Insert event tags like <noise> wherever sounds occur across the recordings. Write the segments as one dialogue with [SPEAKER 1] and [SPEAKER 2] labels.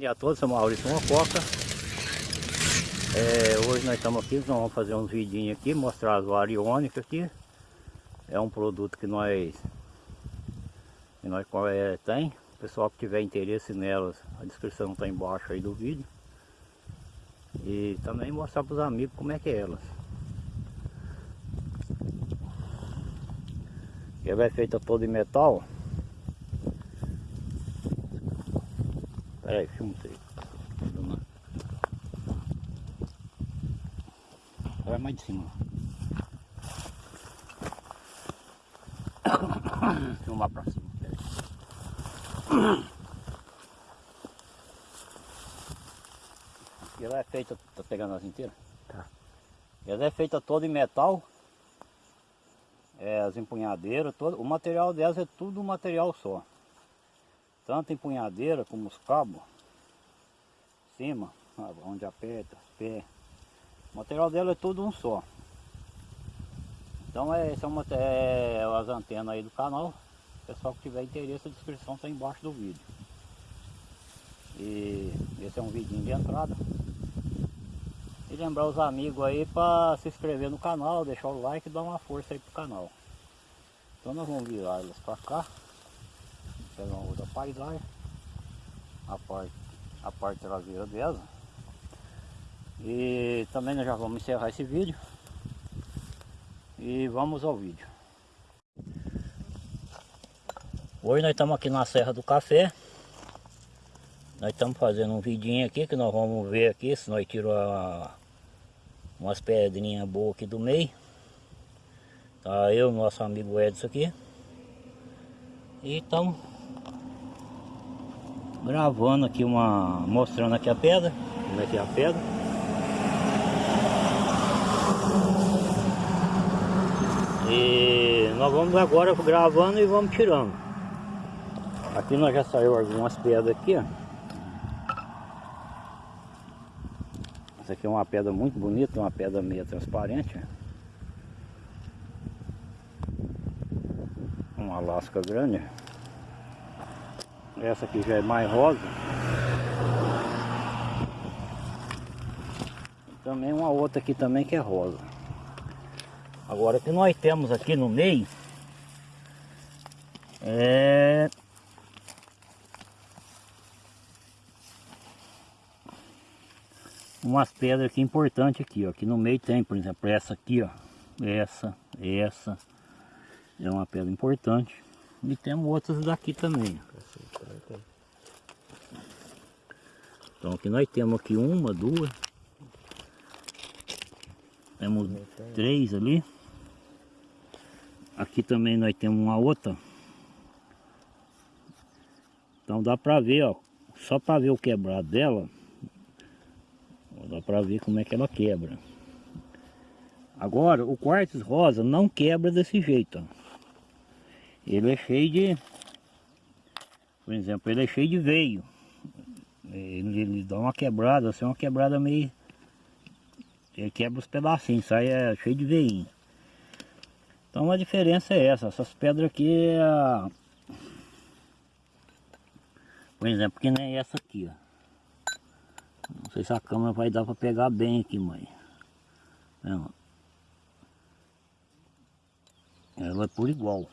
[SPEAKER 1] dia a todos, sou Maurício Mococa. É, hoje nós estamos aqui, nós vamos fazer uns vidinhos aqui, mostrar as variônicas aqui. É um produto que nós, que nós é, tem. O pessoal que tiver interesse nelas, a descrição está embaixo aí do vídeo. E também mostrar para os amigos como é que é elas. Ela é feita toda em metal. Peraí, filma isso aí. Vai mais de cima. Filmar pra cima. Peraí. Ela é feita, tá pegando as inteiras? Tá. Ela é feita toda em metal. É, as empunhadeiras, todo, o material delas é tudo um material só tanto empunhadeira como os cabos, cima, onde aperta, pé. O material dela é tudo um só. Então é, são é, as antenas aí do canal. Pessoal que tiver interesse, a descrição está embaixo do vídeo. E esse é um vidinho de entrada. E lembrar os amigos aí para se inscrever no canal, deixar o like e dar uma força aí pro canal. Então nós vamos virar elas para cá uma outra paisagem. A parte, a parte traseira dela. E também nós já vamos encerrar esse vídeo. E vamos ao vídeo. Hoje nós estamos aqui na Serra do Café. Nós estamos fazendo um vidinho aqui que nós vamos ver aqui se nós tiramos umas pedrinhas boas aqui do meio. Tá eu nosso amigo Edson aqui. E estamos gravando aqui uma mostrando aqui a pedra. Como é que é a pedra. E nós vamos agora gravando e vamos tirando. Aqui nós já saiu algumas pedras aqui ó. essa aqui é uma pedra muito bonita uma pedra meio transparente uma lasca grande essa aqui já é mais rosa. E também uma outra aqui também que é rosa. Agora o que nós temos aqui no meio é umas pedras aqui importantes aqui, ó. Aqui no meio tem, por exemplo, essa aqui, ó. Essa, essa. É uma pedra importante. E temos outras daqui também. Então aqui nós temos aqui uma, duas. Temos três ali. Aqui também nós temos uma outra. Então dá pra ver, ó. Só pra ver o quebrado dela. Dá pra ver como é que ela quebra. Agora, o quartzo rosa não quebra desse jeito, ó. Ele é cheio de... Por exemplo, ele é cheio de veio. Ele, ele dá uma quebrada, assim, uma quebrada meio... Ele quebra os pedacinhos, sai é, cheio de veinho. Então a diferença é essa, essas pedras aqui é... Por exemplo, que nem essa aqui, ó. Não sei se a câmera vai dar para pegar bem aqui, mãe. Ela é por igual.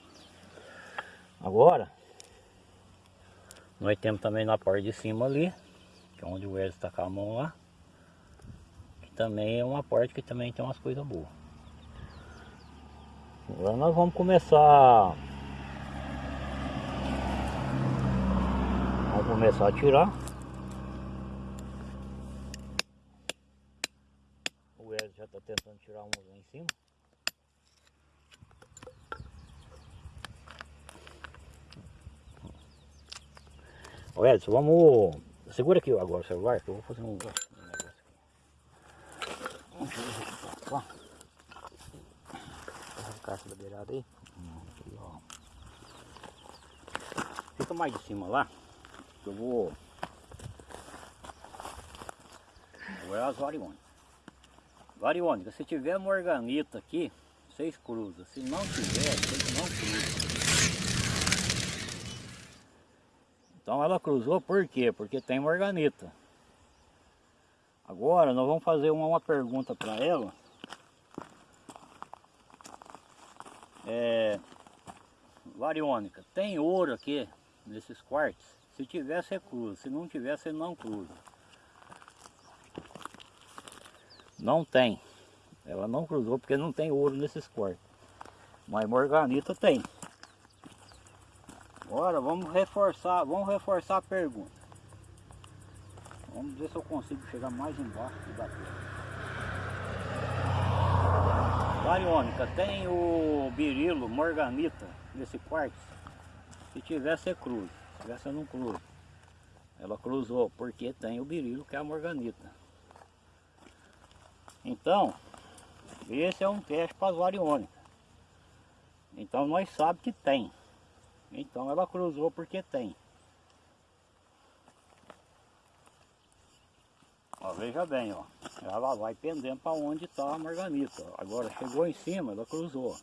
[SPEAKER 1] Agora, nós temos também na parte de cima ali, que é onde o Wesley está com a mão lá. Que também é uma parte que também tem umas coisas boas. Agora nós vamos começar... Vamos começar a tirar. O Wesley já está tentando tirar um lá em cima. Ô Edson, vamos... Segura aqui agora o celular que eu vou fazer um, negócio aqui. Vamos aqui, ó. a caixa da beirada aí. Aqui, ó. Fica mais de cima lá, que eu vou... Agora as variônicas. Variônica, se tiver morganita aqui, seis cruzas. Se não tiver, vocês não cruzam. Então ela cruzou por quê? Porque tem morganita. Agora nós vamos fazer uma, uma pergunta para ela. É, Variônica, tem ouro aqui nesses quartos? Se tiver, você cruza. Se não tiver, você não cruza. Não tem. Ela não cruzou porque não tem ouro nesses quartos. Mas morganita tem. Agora vamos reforçar, vamos reforçar a pergunta. Vamos ver se eu consigo chegar mais embaixo da pedra. Variônica, tem o birilo, morganita nesse quarto? Se tiver, você. Se você não cruza. Ela cruzou porque tem o birilo, que é a morganita. Então, esse é um teste para as variônicas. Então nós sabemos que tem. Então ela cruzou porque tem. Ó, veja bem, ó. Ela vai pendendo para onde está a marganita. Agora chegou em cima, ela cruzou.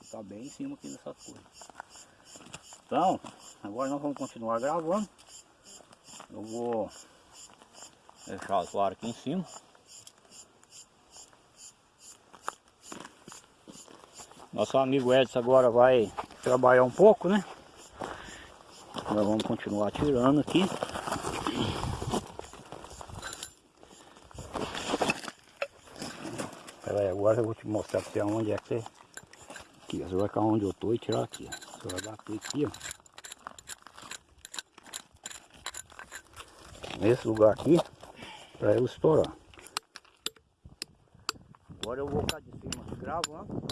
[SPEAKER 1] Está bem em cima aqui nessas coisas. Então, agora nós vamos continuar gravando. Eu vou deixar o claro aqui em cima. Nosso amigo Edson agora vai trabalhar um pouco, né? Nós vamos continuar tirando aqui. Pera aí, agora eu vou te mostrar pra onde é que você... Aqui, você vai ficar onde eu tô e tirar aqui. Você vai bater aqui, ó. Nesse lugar aqui, pra ele estourar. Agora eu vou ficar de cima gravando.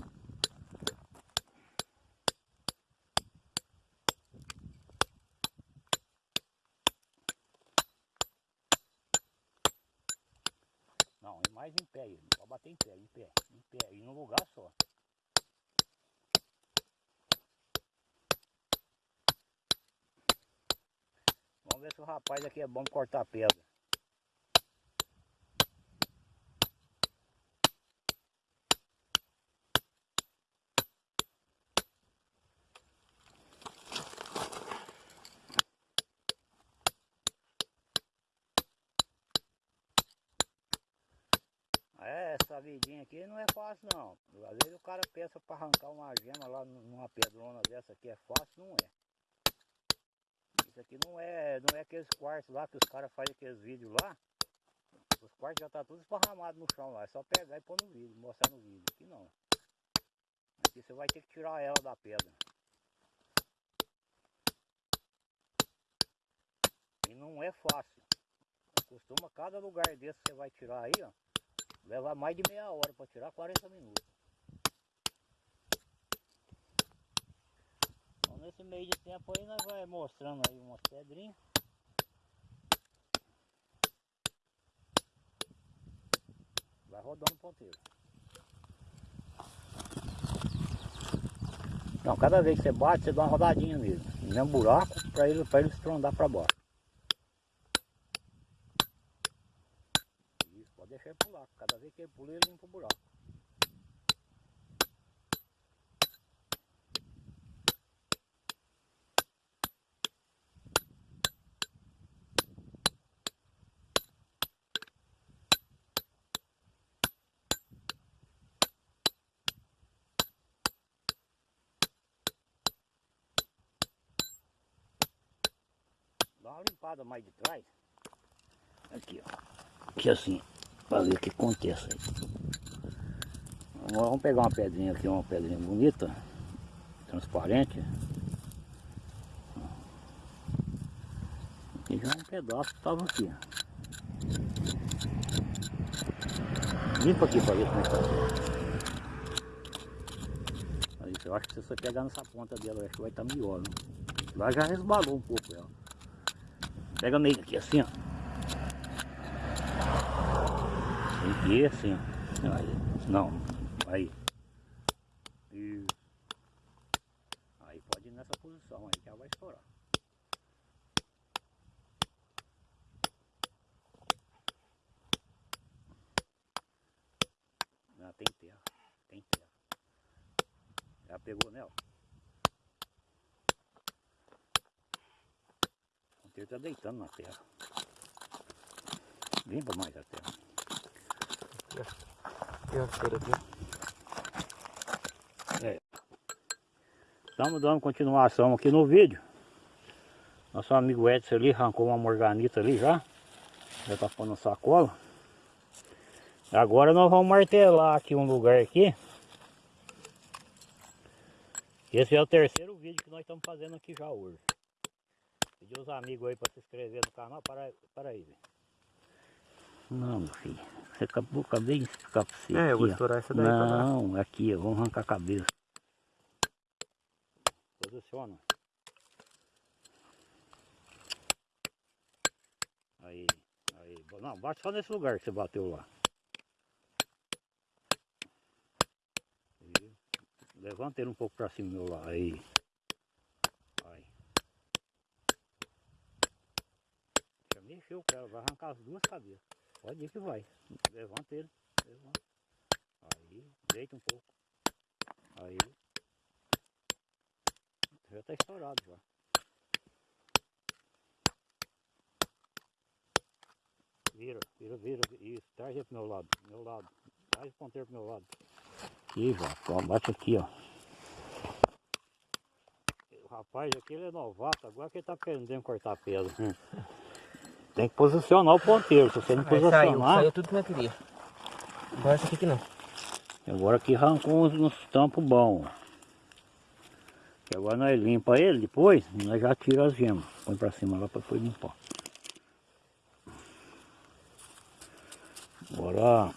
[SPEAKER 1] Não, é mais em pé, pode bater em pé, em pé, em pé, e num lugar só. Vamos ver se o rapaz aqui é bom cortar pedra. É, essa vidinha aqui não é fácil não. Às vezes o cara pensa para arrancar uma gema lá numa pedrona dessa aqui é fácil, não é. Isso aqui não é, não é aqueles quartos lá que os caras fazem aqueles vídeos lá. Os quartos já tá tudo esparramado no chão lá. É só pegar e pôr no vídeo, mostrar no vídeo. Aqui não. Aqui você vai ter que tirar ela da pedra. E não é fácil. Costuma cada lugar desse você vai tirar aí, ó. Leva mais de meia hora para tirar 40 minutos. Então nesse meio de tempo aí nós vai mostrando aí umas pedrinhas. Vai rodando o ponteiro. Então cada vez que você bate, você dá uma rodadinha nele. No buraco para ele, ele estrondar para baixo. Isso, pode deixar ele pular. Cada vez que pula, ele limpa o buraco. Dá uma limpada mais de trás. Aqui, ó. Aqui assim, o que acontece aí. Vamos pegar uma pedrinha aqui, uma pedrinha bonita, transparente. Aqui já um pedaço estava aqui. Limpa aqui para ver como é que tá. Aí, eu acho que se você pegar nessa ponta dela, acho que vai estar melhor. Né? Lá já resbalou um pouco ela. Pega meio aqui assim, ó. Aqui assim. Aí. Não. Aí. Isso. Aí pode ir nessa posição aí que ela vai estourar. Não, tem terra. Tem terra. Já pegou nela? Ele tá deitando na terra. Limpa mais a terra.
[SPEAKER 2] Aqui.
[SPEAKER 1] Estamos dando continuação aqui no vídeo. Nosso amigo Edson ali arrancou uma morganita ali já. Já tá pondo sacola. Agora nós vamos martelar aqui um lugar aqui. Esse é o terceiro vídeo que nós estamos fazendo aqui já hoje. Pedir os amigos aí para se inscrever no canal. Para, para aí, velho. Não, meu filho. Acabou, acabei de explicar pra você.
[SPEAKER 2] É, eu vou
[SPEAKER 1] aqui, ó.
[SPEAKER 2] estourar essa daí pra.
[SPEAKER 1] Não, aqui, ó. Vamos arrancar a cabeça. Posiciona. Aí, aí. Não, bate só nesse lugar que você bateu lá. Levanta ele um pouco pra cima meu lá. Aí. Mexeu o cara, vai arrancar as duas cabeças. Pode ir que vai. Levanta ele. Levanta. Aí. Deita um pouco. Aí. Já tá estourado já. Vira, vira, vira, isso, traz ele pro meu lado, meu lado. Traz o ponteiro pro meu lado. Aqui ó, bate aqui, ó. O rapaz aqui ele é novato, agora que ele tá aprendendo a cortar pedra. <laughs> Tem que posicionar o ponteiro, se você não
[SPEAKER 2] Aí saiu,
[SPEAKER 1] posicionar.
[SPEAKER 2] saiu tudo que eu queria. Agora essa aqui que não.
[SPEAKER 1] Agora aqui arrancou uns, uns tampos bons. E agora nós limpa ele depois, nós já tira as gemas. Põe pra cima lá pra depois limpar. Agora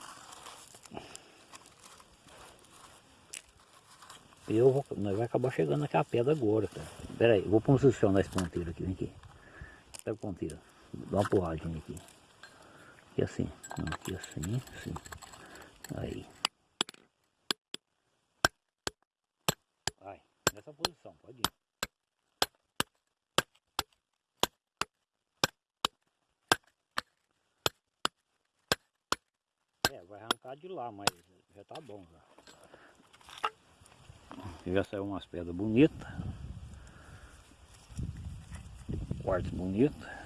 [SPEAKER 1] eu vou, nós vai acabar chegando naquela pedra agora, cara. Pera aí, vou posicionar esse ponteiro aqui, vem aqui. Pega o ponteiro, dá uma porradinha aqui. Aqui assim, aqui assim, assim. Aí. Vai, nessa posição, pode ir. É, vai arrancar de lá, mas já tá bom já. Já saiu umas pedras bonitas. Quartzo bonito.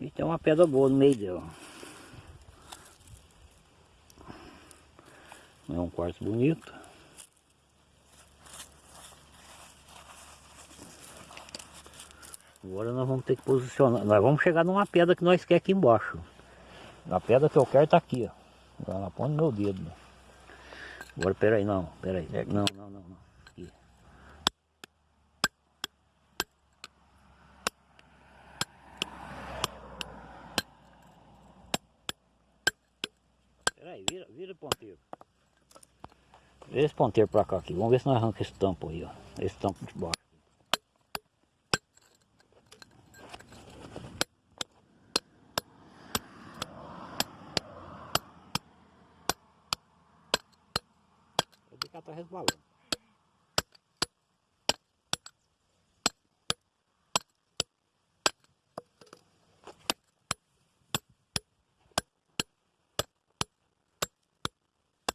[SPEAKER 1] E tem uma pedra boa no meio dela. É um quartzo bonito. Agora nós vamos ter que posicionar. Nós vamos chegar numa pedra que nós quer aqui embaixo. A pedra que eu quero tá aqui, ó. Põe no meu dedo. Agora peraí, não, peraí.
[SPEAKER 2] É.
[SPEAKER 1] Não, não, não, não. Aqui. Peraí, vira, vira o ponteiro. Vira esse ponteiro pra cá aqui. Vamos ver se nós arrancamos esse tampo aí, ó. Esse tampo de baixo. Eu vi que tá resbalando.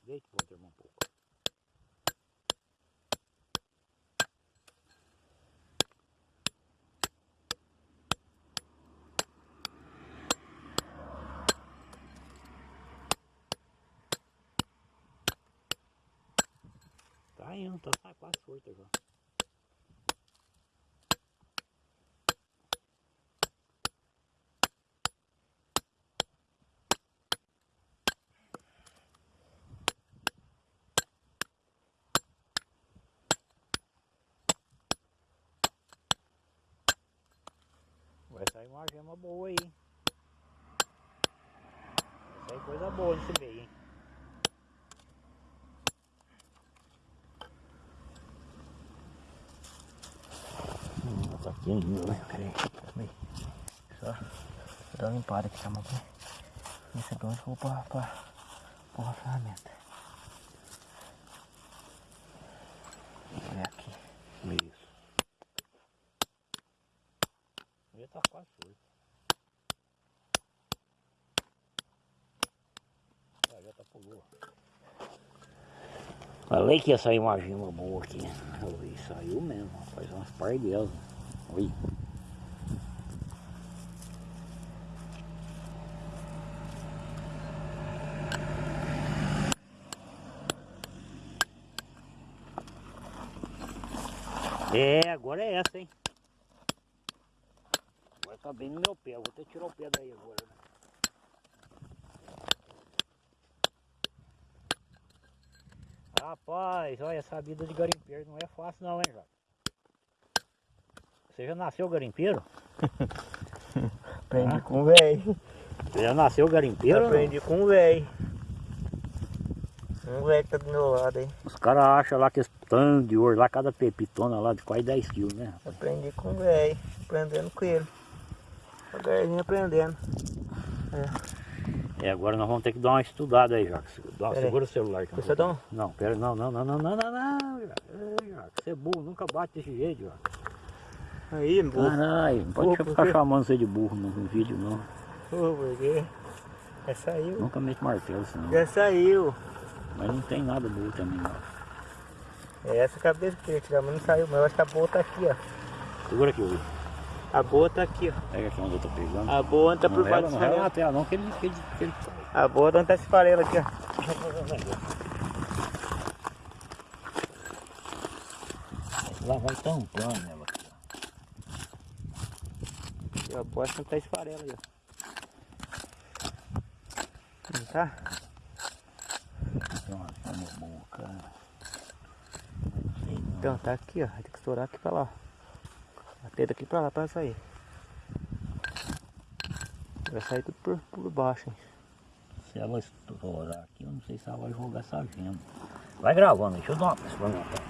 [SPEAKER 1] Deita o ponteiro um pouco. Tá tá quase solta já. Vai sair uma gema boa aí. Vai sair coisa boa nesse meio, hein?
[SPEAKER 2] Hum, tá aqui ainda, né? Peraí, peraí. Só dar uma limpada aqui, tá bom? Isso aqui eu vou pra, pra, pra ferramenta. Olha aqui.
[SPEAKER 1] Isso. Já tá quase solto. Ah, já tá pulou. Falei que ia sair uma gema boa aqui. Oi, saiu mesmo. Faz umas par delas. Oi. É, agora é essa, hein? Agora tá bem no meu pé. Vou até tirar o pé daí agora. Né? Rapaz, olha, essa vida de garimpeiro não é fácil não, hein, Jota? Você já nasceu garimpeiro? <laughs>
[SPEAKER 2] Aprendi
[SPEAKER 1] Ah.
[SPEAKER 2] com o velho.
[SPEAKER 1] Você já nasceu garimpeiro?
[SPEAKER 2] Aprendi com o velho. Um velho que tá do meu lado aí.
[SPEAKER 1] Os caras acham lá que esse tanto de ouro lá, cada pepitona lá de quase 10 quilos, né?
[SPEAKER 2] Aprendi com o velho. Aprendendo com ele. Devagarzinho aprendendo.
[SPEAKER 1] É, agora nós vamos ter que dar uma estudada aí, Jacques. Dá,
[SPEAKER 2] Pera aí.
[SPEAKER 1] segura o celular. eu
[SPEAKER 2] Você dá um?
[SPEAKER 1] Não, pera, não, não, não, não, não, não, não, Jacques, Você é burro, nunca bate desse jeito, Jacques.
[SPEAKER 2] Aí, burro.
[SPEAKER 1] Caralho, não pode
[SPEAKER 2] Burro,
[SPEAKER 1] ficar chamando você de burro no, no vídeo, não.
[SPEAKER 2] Quê? Já saiu.
[SPEAKER 1] Nunca mete martelo, senão.
[SPEAKER 2] Já saiu.
[SPEAKER 1] Mas não tem nada burro também, não.
[SPEAKER 2] É essa cabeça que eu tirar, mas não saiu. Mas eu acho que a boa tá aqui, ó.
[SPEAKER 1] Segura aqui, Will.
[SPEAKER 2] A boa tá aqui, ó.
[SPEAKER 1] Pega aqui onde eu tô pegando.
[SPEAKER 2] A boa tá
[SPEAKER 1] não
[SPEAKER 2] por baixo
[SPEAKER 1] não na
[SPEAKER 2] farela.
[SPEAKER 1] tela, não, que ele... Que ele, que ele...
[SPEAKER 2] A boa tá onde tá esse farelo aqui, ó.
[SPEAKER 1] Lá vai tampando ela aqui, ó.
[SPEAKER 2] E a boa não tá esse farelo aí, ó. Não tá?
[SPEAKER 1] Nossa, meu burro, cara.
[SPEAKER 2] Então, tá aqui, ó. Ter que estourar aqui pra lá. Bater daqui pra lá pra sair. Vai sair tudo por, por baixo, hein.
[SPEAKER 1] Se ela estourar aqui, eu não sei se ela vai jogar essa gema. Vai gravando, deixa eu dar uma experimentada.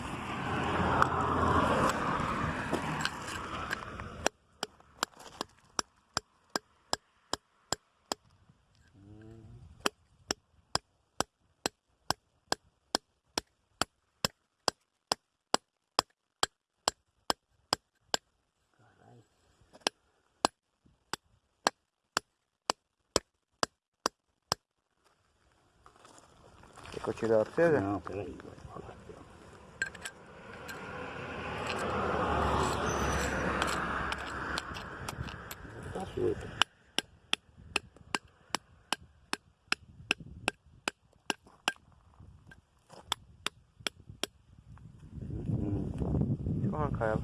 [SPEAKER 2] Pra você, Zé?
[SPEAKER 1] Não, peraí. Tá
[SPEAKER 2] eu arrancar ela.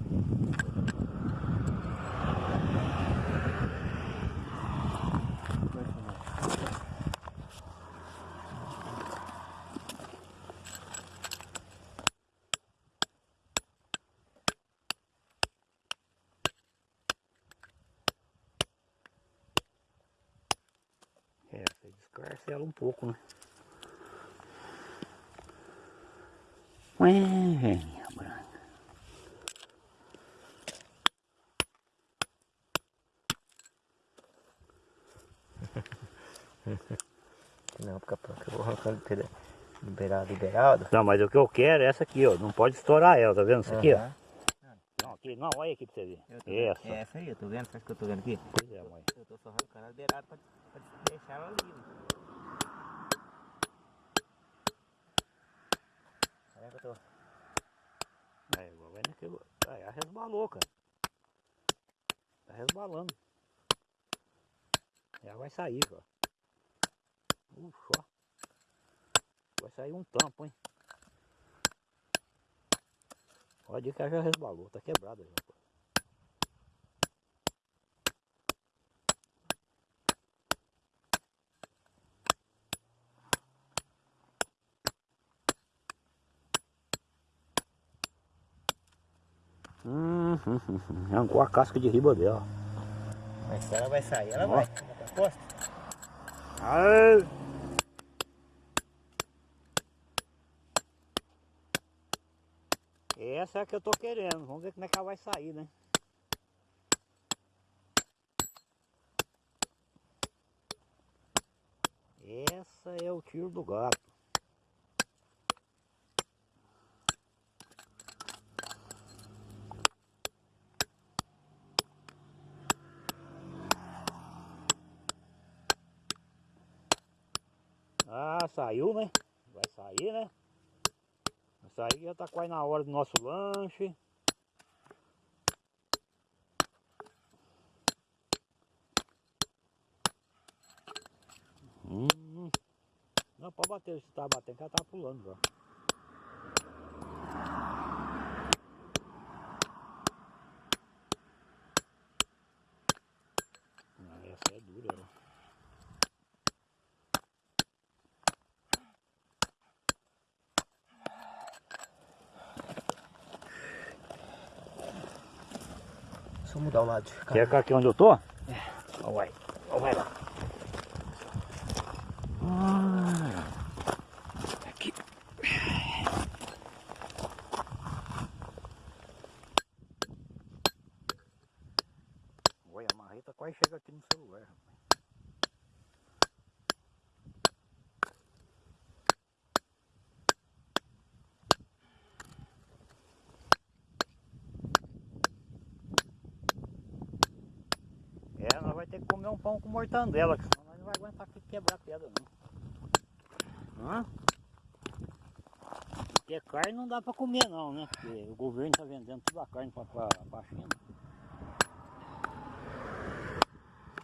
[SPEAKER 1] É, você descarcela um pouco, né? Ué, velhinha branca. <laughs>
[SPEAKER 2] Não, pronto. Eu vou arrancando liberado, liberado.
[SPEAKER 1] Não, mas o que eu quero é essa aqui, ó. Não pode estourar ela, tá vendo? Isso aqui, ó. Não, aqui, não, olha aqui pra você ver.
[SPEAKER 2] Tô vendo.
[SPEAKER 1] Essa.
[SPEAKER 2] É essa aí, eu tô vendo. Sabe o que eu tô vendo aqui?
[SPEAKER 1] Pois é, mãe.
[SPEAKER 2] Eu tô só arrancando a beirada pra, pra deixar ela livre. Olha que eu tô.
[SPEAKER 1] Aí, naquilo. Aí, resbalou, cara. Tá resbalando. Ela vai sair, ó. Ufa. Vai sair um tampo, hein? Pode que já resbalou, tá quebrada já. pô. Hum, hum, hum, hum. Arrancou a casca de riba dela.
[SPEAKER 2] Mas se ela vai sair, ela
[SPEAKER 1] Ó.
[SPEAKER 2] vai.
[SPEAKER 1] Ai. Essa é a que eu tô querendo. Vamos ver como é que ela vai sair, né? Essa é o tiro do gato. Ah, saiu, né? Vai sair, né? Vai sair, já tá quase na hora do nosso lanche. Hum. Não, pode bater, se tá batendo, que ela tá pulando já.
[SPEAKER 2] Só mudar o lado.
[SPEAKER 1] Quer cá aqui onde eu tô? É. Ó, vai. Vai lá. Ah, aqui. Olha, a marreta quase chega aqui no celular. rapaz. É, nós vai ter que comer um pão com mortandela, que senão nós não vai aguentar aqui quebrar pedra não. Hã? Porque carne não dá pra comer não, né? Porque o governo tá vendendo toda a carne pra, pra China.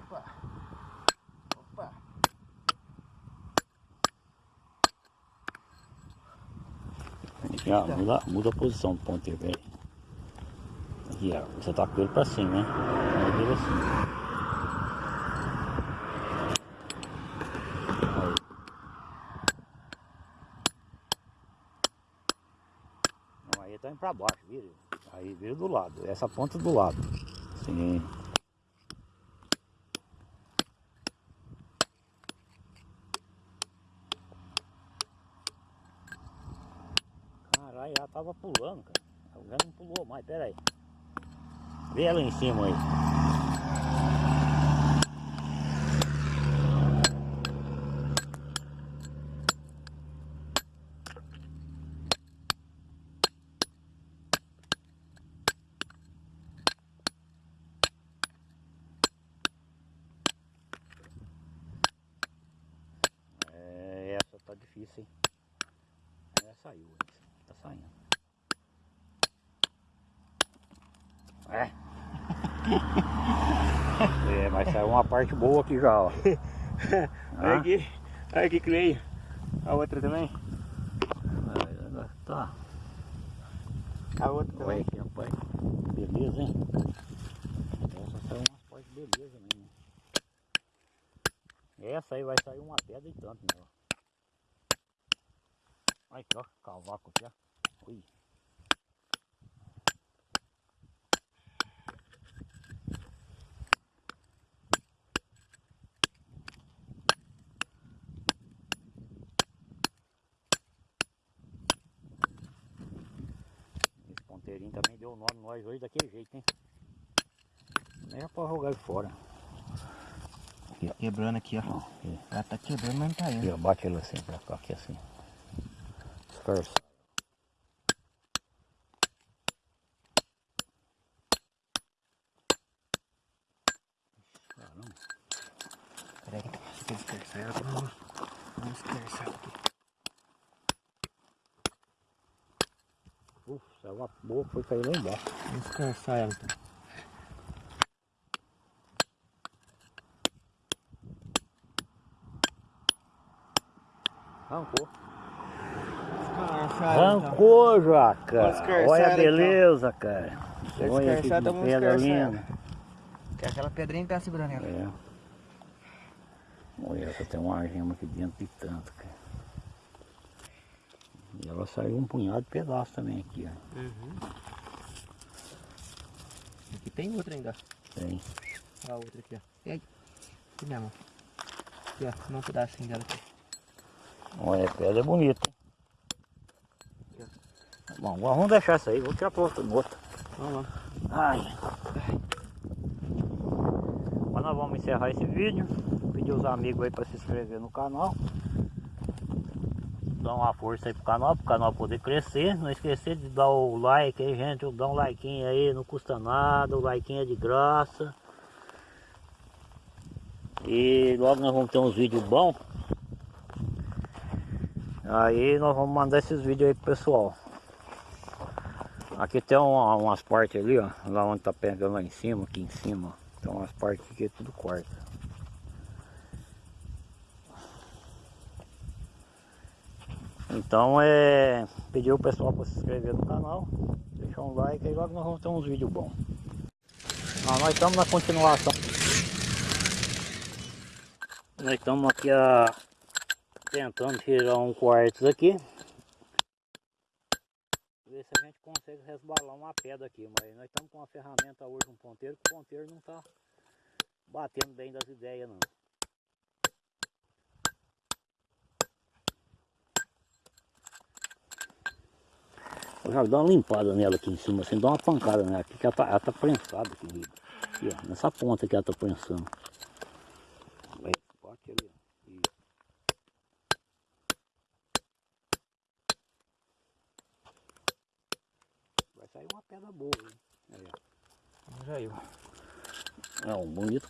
[SPEAKER 2] Opa. Opa.
[SPEAKER 1] Muda, muda a posição do ponteiro, velho. Aqui, ó. Você tá com ele pra cima, né? Ele assim. Aí. Pra baixo, vira. Aí vira do lado. Essa ponta do lado. Sim. Caralho, ela tava pulando, cara. Agora não pulou mais, pera aí. Vê ela em cima aí. É, difícil, hein? É, saiu, tá saindo. É. <laughs> é, mas saiu uma parte boa aqui já, ó. <laughs>
[SPEAKER 2] Olha
[SPEAKER 1] Ah.
[SPEAKER 2] aqui. Olha aqui que veio. A outra também.
[SPEAKER 1] Tá.
[SPEAKER 2] A outra
[SPEAKER 1] Olha
[SPEAKER 2] também.
[SPEAKER 1] aqui, rapaz. Beleza, hein? Essa saiu umas partes beleza mesmo. Essa aí vai sair uma pedra e tanto nela. Aqui, ó. Cavaco aqui, ó. Ui. Esse ponteirinho também deu nome nós hoje daquele jeito, hein? Nem é pra jogar ele fora.
[SPEAKER 2] Quebrando aqui, ó.
[SPEAKER 1] Aqui.
[SPEAKER 2] Ela tá quebrando, mas não tá
[SPEAKER 1] Aqui,
[SPEAKER 2] indo.
[SPEAKER 1] ó, bate ele assim pra cá, aqui assim. Escarça. Caramba.
[SPEAKER 2] Peraí, deixa eu esquecer ela pra não, não esquecer aqui.
[SPEAKER 1] Uf, saiu uma boa que foi cair lá embaixo.
[SPEAKER 2] Vamos descansar ela então.
[SPEAKER 1] Arrancou.
[SPEAKER 2] Escarçar
[SPEAKER 1] Olha a
[SPEAKER 2] então.
[SPEAKER 1] beleza, cara. Olha que
[SPEAKER 2] então vamos
[SPEAKER 1] pedra
[SPEAKER 2] escarçar
[SPEAKER 1] linda.
[SPEAKER 2] Que aquela pedrinha que tá segurando ela.
[SPEAKER 1] É. Olha, tem uma gema aqui dentro de tanto, cara. E ela saiu um punhado de pedaço também aqui, ó.
[SPEAKER 2] Uhum. Aqui tem outra ainda.
[SPEAKER 1] Tem.
[SPEAKER 2] Olha a outra aqui, ó. E aí? Aqui mão. Aqui, ó. Dá um pedacinho dela aqui.
[SPEAKER 1] Olha, a pedra é bonita. Bom, vamos deixar essa aí, vou tirar pra outra outra.
[SPEAKER 2] Vamos lá.
[SPEAKER 1] Ai. Mas nós vamos encerrar esse vídeo. Pedir os amigos aí para se inscrever no canal. Dar uma força aí pro canal, pro canal poder crescer. Não esquecer de dar o like aí, gente. Dá um like aí, não custa nada. O like é de graça. E logo nós vamos ter uns vídeos bons. Aí nós vamos mandar esses vídeos aí pro pessoal. Aqui tem uma- umas partes ali, ó. Lá onde tá pegando lá em cima, aqui em cima. ó. Tem umas partes que é tudo quarta. Então é pedir o pessoal para se inscrever no canal, deixar um like aí logo nós vamos ter uns vídeos bons. Ah, nós estamos na continuação. Nós estamos aqui a, tentando tirar um quartos aqui. Ver se a gente consegue resbalar uma pedra aqui, mas nós estamos com uma ferramenta hoje, um ponteiro, que o ponteiro não está batendo bem das ideias não. Eu já uma limpada nela aqui em cima, assim, dá uma pancada nela aqui, que ela tá, tá prensada aqui, aqui ó, nessa ponta que ela tá prensando. Aí, bate ali, ó. Isso. Vai sair uma pedra boa, hein? Aí, ó.
[SPEAKER 2] Já eu.
[SPEAKER 1] É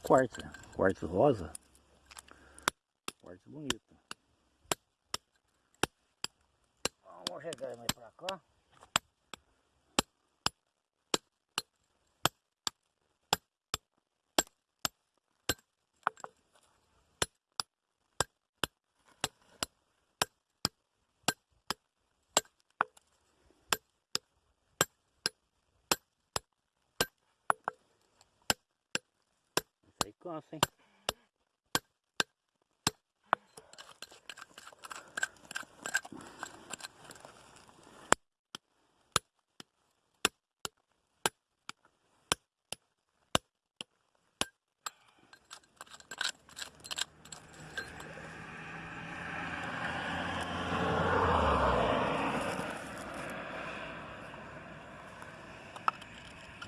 [SPEAKER 1] né? quartzo rosa. Quartzo bonito. Vamos chegar mais pra cá. Isso aí cansa, hein?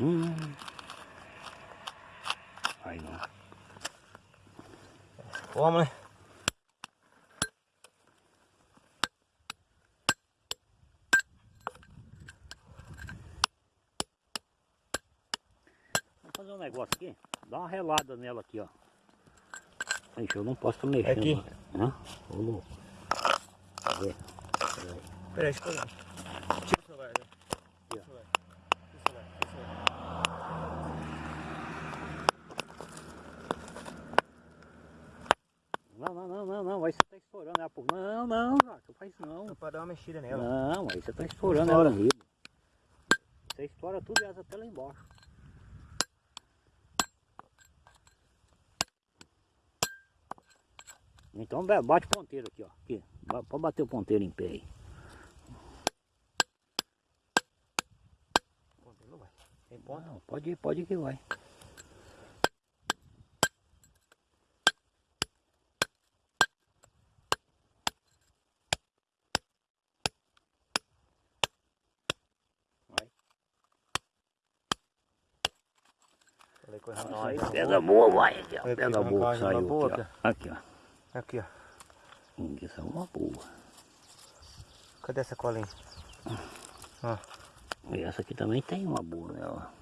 [SPEAKER 1] Hum. Aí não.
[SPEAKER 2] Vamos, né?
[SPEAKER 1] Vamos fazer um negócio aqui. Dá uma relada nela aqui, ó. Ixi, eu não posso mexendo.
[SPEAKER 2] Aqui?
[SPEAKER 1] Hã? Ô louco. Cadê? Peraí.
[SPEAKER 2] Peraí, deixa eu pegar. Tira o celular, né?
[SPEAKER 1] Aqui, ó.
[SPEAKER 2] Tira o celular. Tira o celular. Tira o celular.
[SPEAKER 1] Não, não, não, não, não. Aí você tá estourando ela por. Não, não, Jato, faz isso não.
[SPEAKER 2] Só pra dar uma mexida nela.
[SPEAKER 1] Não, aí você tá estourando ela riba. Você estoura tudo e asa até lá embaixo. Então bate o ponteiro aqui, ó. Aqui. Pode bater o ponteiro em pé aí.
[SPEAKER 2] Ponta, não vai. Tem ponta?
[SPEAKER 1] Não, pode ir, pode ir que. Vai. Aí, pedra boa, vai. Aqui, ó.
[SPEAKER 2] Vai,
[SPEAKER 1] boa saiu
[SPEAKER 2] boa,
[SPEAKER 1] aqui, ó. Aqui, ó.
[SPEAKER 2] Aqui, ó.
[SPEAKER 1] Isso é uma boa.
[SPEAKER 2] Cadê essa colinha? Ó.
[SPEAKER 1] E essa aqui também tem uma boa nela.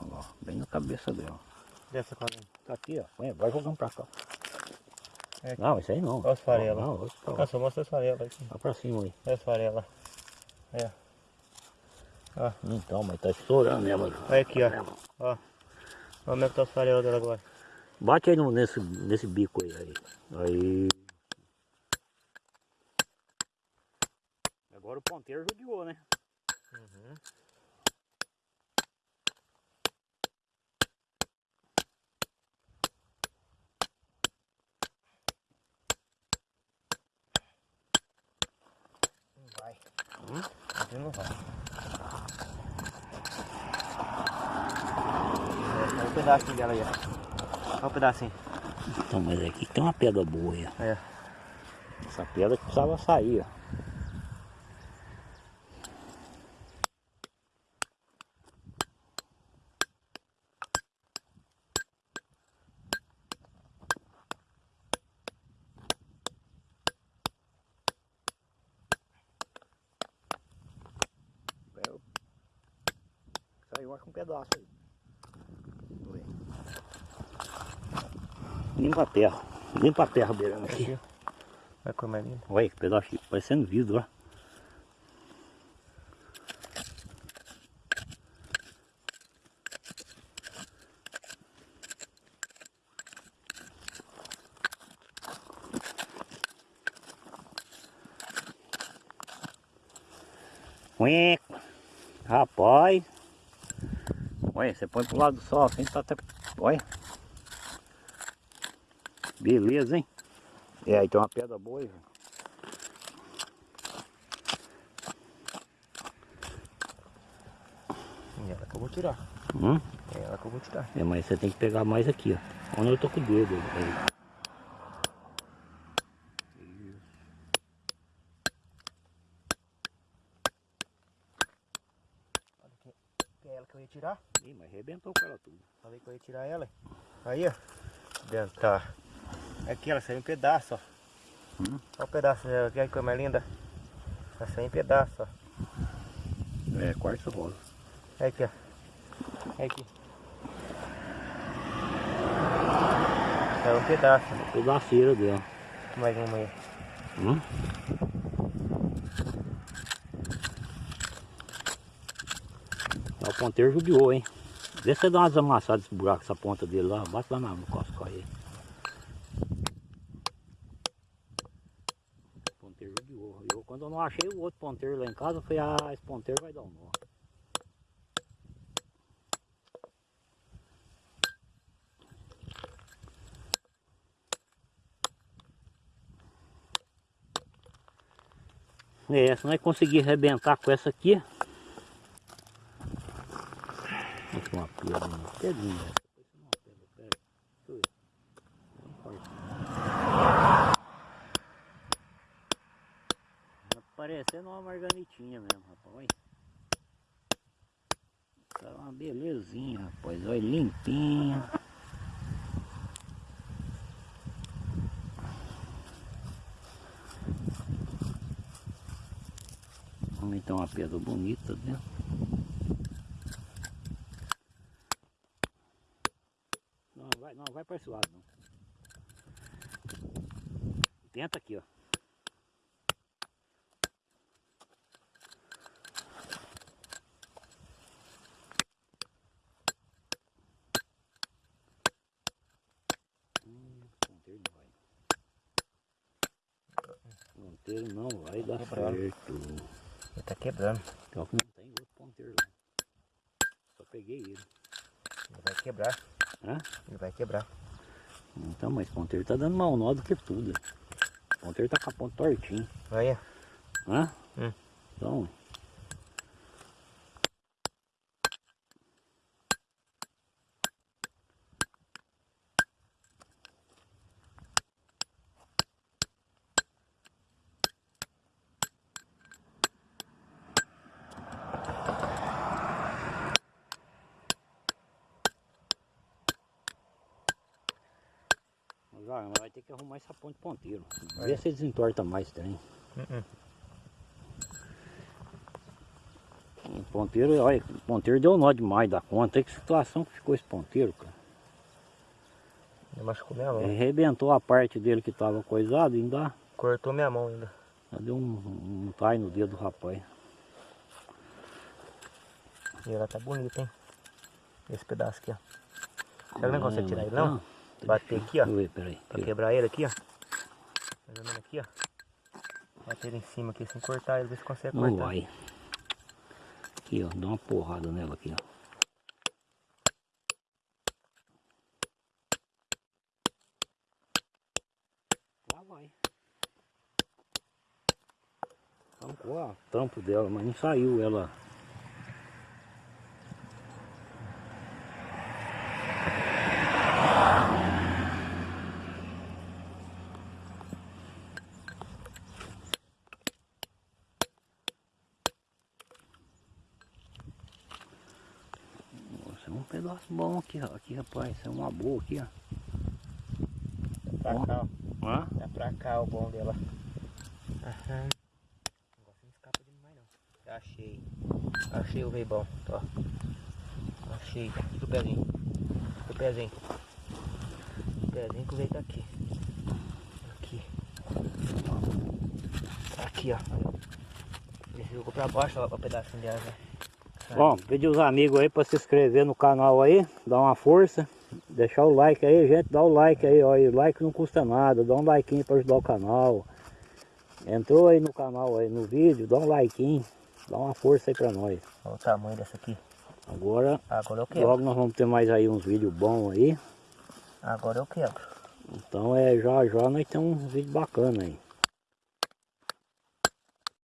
[SPEAKER 1] Olha bem na cabeça dela.
[SPEAKER 2] Cadê essa colinha?
[SPEAKER 1] Tá aqui, ó. Vai jogando pra cá.
[SPEAKER 2] É aqui.
[SPEAKER 1] Não, isso aí não.
[SPEAKER 2] Olha as farelas.
[SPEAKER 1] Não, olha pra lá.
[SPEAKER 2] Nossa, mostra as farelas aqui.
[SPEAKER 1] Vai pra cima aí.
[SPEAKER 2] Olha as farelas. É. Ó.
[SPEAKER 1] Então, mas tá estourando ela.
[SPEAKER 2] Olha aqui, ó. Ó. Olha como é que tá as farelas dela agora.
[SPEAKER 1] Bate aí no, nesse, nesse bico aí, aí. Aí. Agora o ponteiro judiou, né?
[SPEAKER 2] Uhum. Não vai.
[SPEAKER 1] Hum?
[SPEAKER 2] Aqui não vai. É, olha o pedacinho dela aí, ó. Olha o pedacinho.
[SPEAKER 1] Então, mas aqui tem uma pedra boa aí.
[SPEAKER 2] É.
[SPEAKER 1] Essa pedra que precisava sair, ó. Eu- Saiu acho um pedaço aí. Foi. Limpa a terra. Limpa a terra beirando aqui.
[SPEAKER 2] Aqui. Olha como é lindo.
[SPEAKER 1] Olha que pedaço aqui, parecendo vidro, ó. Rapaz. Olha, você põe pro lado do sol assim, tá até. Olha. Beleza, hein? É, aí tem uma pedra boa aí.
[SPEAKER 2] É ela que eu vou tirar.
[SPEAKER 1] Hum?
[SPEAKER 2] É ela que eu vou tirar.
[SPEAKER 1] É, mas você tem que pegar mais aqui, ó. Onde eu tô com o dedo. Aí.
[SPEAKER 2] É ela que eu ia tirar.
[SPEAKER 1] Ih, mas arrebentou com ela tudo.
[SPEAKER 2] Falei que eu ia tirar ela. Aí, ó. Dentro, tá. Aqui ela saiu em pedaço, ó.
[SPEAKER 1] Hum.
[SPEAKER 2] Olha o pedaço dela, que coisa mais linda. Ela saiu em pedaço, ó.
[SPEAKER 1] É, quartzo rosa.
[SPEAKER 2] Olha aqui, ó. Olha aqui. Saiu um pedaço.
[SPEAKER 1] Pedaceira dela.
[SPEAKER 2] Mais uma aí.
[SPEAKER 1] Hum? O ponteiro judiou, hein? Vê se você dá umas amassadas nesse buraco, essa ponta dele lá. Bate lá na- no cosco aí. O ponteiro judiou. Eu, quando eu não achei o outro ponteiro lá em casa, eu falei, ah, esse ponteiro vai dar um nó. É, se nós conseguir arrebentar com essa aqui. Aqui uma pedra, uma pedrinha. Uma pedra, pera aí. Deixa eu ver. Não corta. Tá parecendo uma marganitinha mesmo, rapaz. Tá uma belezinha, rapaz. Olha, limpinha. Vamos então uma pedra bonita dentro. Não, vai, não, vai para esse lado não. Tenta aqui, ó. Hum, ponteiro não vai. Ponteiro não certo.
[SPEAKER 2] Ele tá quebrando.
[SPEAKER 1] Pior que não tem outro ponteiro lá. Só peguei ele.
[SPEAKER 2] Ele vai quebrar.
[SPEAKER 1] Hã?
[SPEAKER 2] Ele vai quebrar.
[SPEAKER 1] Então, mas o ponteiro tá dando mal nó do que tudo. O ponteiro tá com a ponta tortinha.
[SPEAKER 2] Olha.
[SPEAKER 1] Hã?
[SPEAKER 2] Hum.
[SPEAKER 1] Então. Ter que arrumar essa ponte ponteiro. Vê se desentorta mais também.
[SPEAKER 2] Uh-uh.
[SPEAKER 1] O ponteiro, olha, o ponteiro deu nó demais da conta. Olha que situação que ficou esse ponteiro, cara.
[SPEAKER 2] Ele machucou minha mão.
[SPEAKER 1] Ele arrebentou a parte dele que tava coisado e ainda
[SPEAKER 2] Cortou minha mão ainda.
[SPEAKER 1] deu um, um tai no dedo do rapaz.
[SPEAKER 2] E ela tá bonita, hein? Esse pedaço aqui, ó. Será que não consegue tirar ele,
[SPEAKER 1] não?
[SPEAKER 2] não? Bater aqui, ó.
[SPEAKER 1] Ver, peraí.
[SPEAKER 2] Pra quebrar ele aqui, ó. Mais ou menos aqui, ó. Bater ele em cima aqui, sem cortar ele, ver se consegue
[SPEAKER 1] Não
[SPEAKER 2] cortar.
[SPEAKER 1] vai. Aqui, ó, dá uma porrada nela aqui, ó. Lá vai. Arrancou a tampo dela, mas não saiu ela. Nossa, é pedaço bom aqui, ó. Aqui, rapaz, isso é uma boa aqui, ó.
[SPEAKER 2] Pra
[SPEAKER 1] Ó.
[SPEAKER 2] cá, ó.
[SPEAKER 1] Hã?
[SPEAKER 2] É pra cá o bom dela. Aham. O negócio não escapa demais não. Já achei. Achei o veio bom. Ó. Achei. Aqui do pezinho. Do pezinho. O pezinho que o veio tá aqui. Aqui. Aqui, ó. Ele jogou pra baixo, ó, o pedacinho dela. né?
[SPEAKER 1] Bom, pedir os amigos aí para se inscrever no canal aí, dar uma força, deixar o like aí, gente, dá o like aí, ó, e o like não custa nada, dá um like para ajudar o canal. Entrou aí no canal aí, no vídeo, dá um like, dá uma força aí para nós.
[SPEAKER 2] Olha o tamanho dessa aqui.
[SPEAKER 1] Agora,
[SPEAKER 2] Agora eu quebro.
[SPEAKER 1] logo nós vamos ter mais aí uns vídeos bons aí,
[SPEAKER 2] Agora eu quebro.
[SPEAKER 1] então é já já nós temos uns vídeos bacanas aí.